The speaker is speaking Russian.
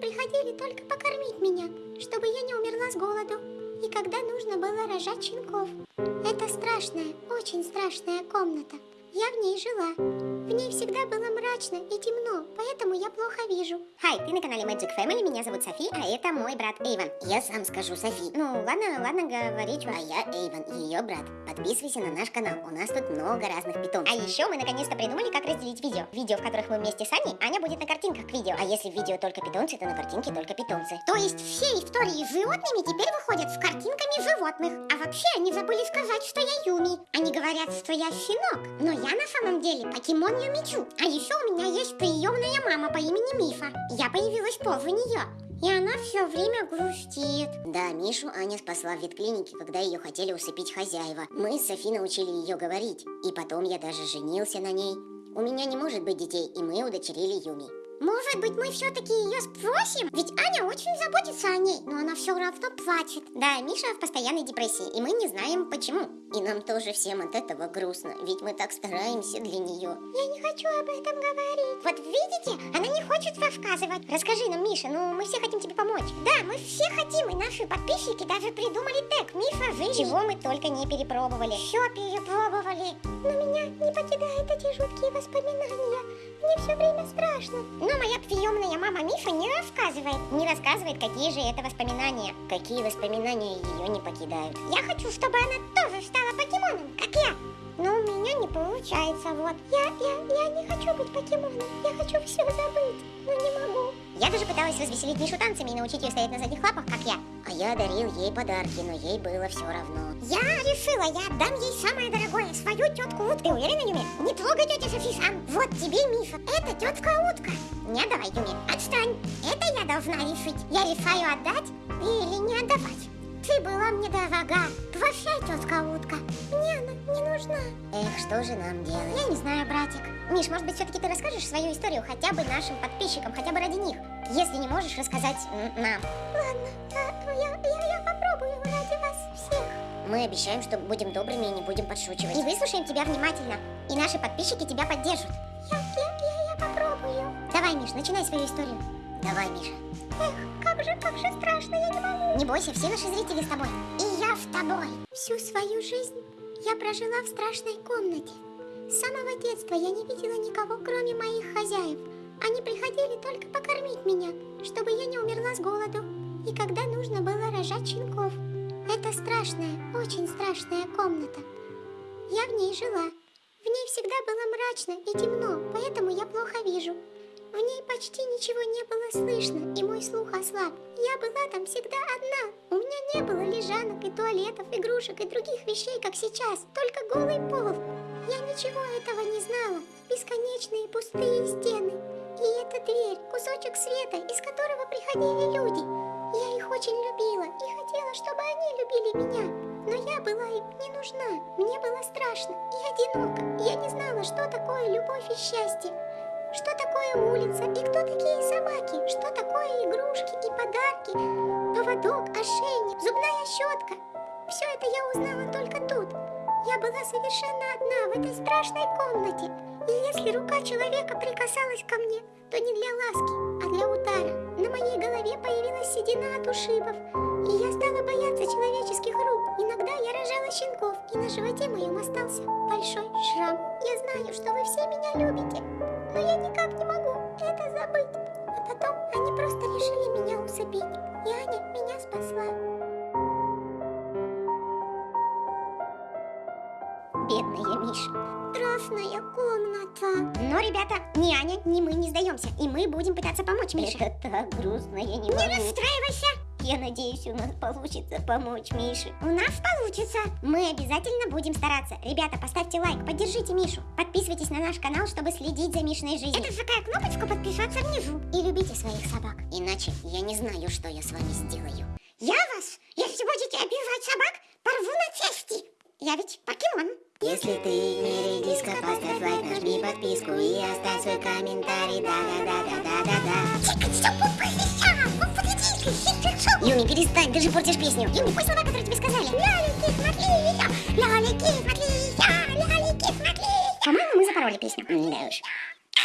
приходили только покормить меня, чтобы я не умерла с голоду. И когда нужно было рожать щенков. Это страшная, очень страшная комната. Я в ней жила. В ней всегда было мрачно и темно, поэтому я плохо вижу. Хай, ты на канале Magic Family, меня зовут Софи, а это мой брат Эйвен. Я сам скажу Софи. Ну, ладно, ладно говорить. А я Эйвен, ее брат. Подписывайся на наш канал, у нас тут много разных питомцев. А еще мы наконец-то придумали, как разделить видео. Видео, в которых мы вместе с Аней, Аня будет на картинках к видео. А если в видео только питомцы, то на картинке только питомцы. То есть все истории с животными теперь выходят с картинками животных. А вообще они забыли сказать, что я Юми. Они говорят, что я щенок. Но я на самом деле покемон Юмичу. А еще у меня есть приемная мама по имени Мифа. Я появилась позже нее. И она все время грустит. Да, Мишу Аня спасла в ветклинике, когда ее хотели усыпить хозяева. Мы с Софи научили ее говорить. И потом я даже женился на ней. У меня не может быть детей, и мы удочерили Юми. Может быть, мы все-таки ее спросим? Ведь Аня очень заботится о ней, но она все равно плачет. Да, Миша в постоянной депрессии, и мы не знаем почему. И нам тоже всем от этого грустно, ведь мы так стараемся для нее. Я не хочу об этом говорить. Вот видите, она не хочет рассказывать. Расскажи нам, Миша, ну мы все хотим тебе помочь. Да, мы все хотим, и наши подписчики даже придумали тег Мифа жизни. Чего мы только не перепробовали. Все перепробовали. Но меня не покидают эти жуткие воспоминания. Страшно. Но моя приемная мама Мифа не рассказывает. Не рассказывает, какие же это воспоминания. Какие воспоминания ее не покидают. Я хочу, чтобы она тоже стала покемоном, как я. Но у меня не получается, вот. Я, я, я не хочу быть покемоном. Я хочу все забыть, но не могу. Я даже пыталась развеселить Мишу танцами и научить ее стоять на задних лапах, как я. А я дарил ей подарки, но ей было все равно. Я решила, я отдам ей самое дорогое, свою тетку утку. Ты уверена, Юми? Не трогай тетя Софи сам. Вот тебе мифа. Это тетка утка. Не отдавай, Юми. Отстань. Это я должна решить. Я решаю отдать или не отдавать. Ты была мне дорога. Прощай, тетка утка. Мне она не нужна. Эх, что же нам делать? Я не знаю, братик. Миш, может быть, все-таки ты расскажешь свою историю хотя бы нашим подписчикам, хотя бы ради них? Если не можешь рассказать нам. Ладно, а, я, я, я попробую ради вас всех. Мы обещаем, что будем добрыми и не будем подшучивать. И выслушаем тебя внимательно. И наши подписчики тебя поддержат. Я, я, я, я попробую. Давай, Миш, начинай свою историю. Давай, Миша. Эх, как же, как же страшно, я не могу. Не бойся, все наши зрители с тобой. И я с тобой. Всю свою жизнь я прожила в страшной комнате. С самого детства я не видела никого, кроме моих хозяев. Они приходили только покормить меня, чтобы я не умерла с голоду. И когда нужно было рожать щенков. Это страшная, очень страшная комната. Я в ней жила. В ней всегда было мрачно и темно, поэтому я плохо вижу. В ней почти ничего не было слышно, и мой слух ослаб. Я была там всегда одна. У меня не было лежанок и туалетов, игрушек и других вещей, как сейчас, только голый пол. Я ничего этого не знала. Бесконечные пустые стены. И эта дверь, кусочек света, из которого приходили люди. Я их очень любила и хотела, чтобы они любили меня. Но я была им не нужна. Мне было страшно и одиноко. Я не знала, что такое любовь и счастье. Что такое улица и кто такие собаки? Что такое игрушки и подарки? Поводок, ошейник, зубная щетка. Все это я узнала только тут. Я была совершенно одна в этой страшной комнате. И если рука человека прикасалась ко мне, то не для ласки, а для удара. На моей голове появилась седина от ушибов. И я стала бояться человеческих рук. Иногда я рожала щенков, и на животе моем остался большой шрам. Я знаю, что вы все меня любите, но я никак не могу это забыть. А потом они просто решили меня усыпить, и Аня меня спасла. Бедная Миша. Страшная комната. Но, ребята, ни Аня, ни мы не сдаемся. И мы будем пытаться помочь Мише. Это так грустно, я не Не могу. расстраивайся. Я надеюсь, у нас получится помочь Мише. У нас получится. Мы обязательно будем стараться. Ребята, поставьте лайк, поддержите Мишу. Подписывайтесь на наш канал, чтобы следить за Мишиной жизнью. Это такая кнопочка подписаться внизу. И любите своих собак. Иначе я не знаю, что я с вами сделаю. Я вас, если будете обижать собак, порву на части. Я ведь покемон. Если ты не редиска, поставь лайк, нажми подписку и оставь свой комментарий. Да-да-да-да-да-да-да. Юми, перестань, ты же портишь песню. Юми, пусть слова, которые тебе сказали. Лялики, смотри. Лялики, смотри. Лялики, смотри. По-моему, мы запороли песню. Да уж.